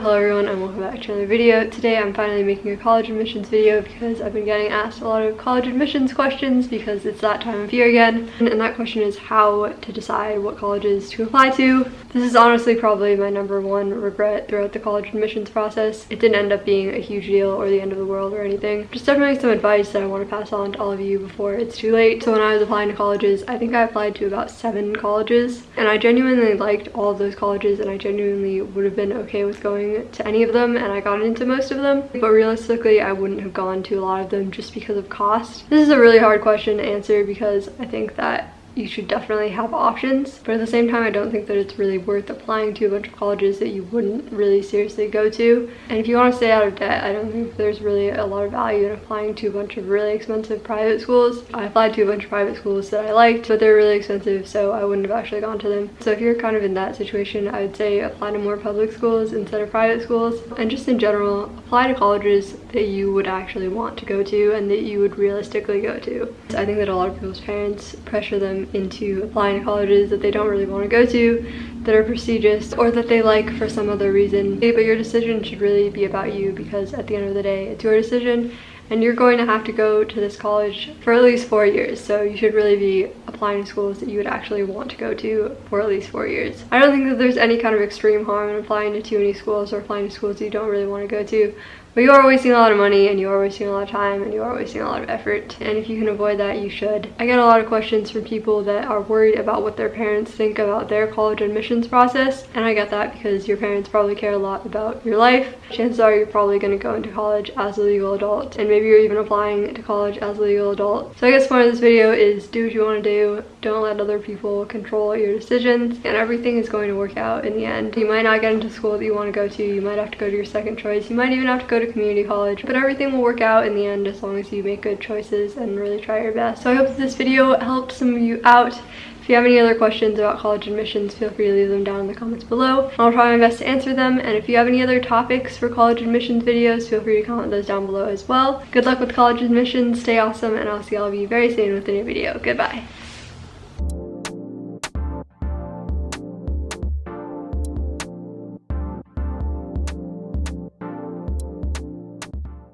Hello everyone and welcome back to another video. Today I'm finally making a college admissions video because I've been getting asked a lot of college admissions questions because it's that time of year again. And that question is how to decide what colleges to apply to. This is honestly probably my number one regret throughout the college admissions process. It didn't end up being a huge deal or the end of the world or anything. Just definitely some advice that I want to pass on to all of you before it's too late. So when I was applying to colleges, I think I applied to about seven colleges and I genuinely liked all of those colleges and I genuinely would have been okay with going to any of them and I got into most of them but realistically I wouldn't have gone to a lot of them just because of cost. This is a really hard question to answer because I think that you should definitely have options. But at the same time i don't think that it's really worth applying to a bunch of colleges that you wouldn't really seriously go to. And if you want to stay out of debt i don't think there's really a lot of value in applying to a bunch of really expensive private schools. I applied to a bunch of private schools that i liked but they're really expensive so i wouldn't have actually gone to them. So if you're kind of in that situation i would say apply to more public schools instead of private schools. And just in general apply to colleges that you would actually want to go to and that you would realistically go to. I think that a lot of people's parents pressure them into applying to colleges that they don't really want to go to that are prestigious or that they like for some other reason. But your decision should really be about you because at the end of the day it's your decision and you're going to have to go to this college for at least four years so you should really be applying to schools that you would actually want to go to for at least four years i don't think that there's any kind of extreme harm in applying to too many schools or applying to schools you don't really want to go to but you are wasting a lot of money and you are wasting a lot of time and you are wasting a lot of effort. And if you can avoid that, you should. I get a lot of questions from people that are worried about what their parents think about their college admissions process. And I get that because your parents probably care a lot about your life. Chances are you're probably going to go into college as a legal adult. And maybe you're even applying to college as a legal adult. So I guess part of this video is do what you want to do. Don't let other people control your decisions. And everything is going to work out in the end. You might not get into school that you want to go to. You might have to go to your second choice. You might even have to go to community college but everything will work out in the end as long as you make good choices and really try your best so i hope this video helped some of you out if you have any other questions about college admissions, feel free to leave them down in the comments below. I'll try my best to answer them. And if you have any other topics for college admissions videos, feel free to comment those down below as well. Good luck with college admissions, stay awesome, and I'll see all of you very soon with a new video. Goodbye.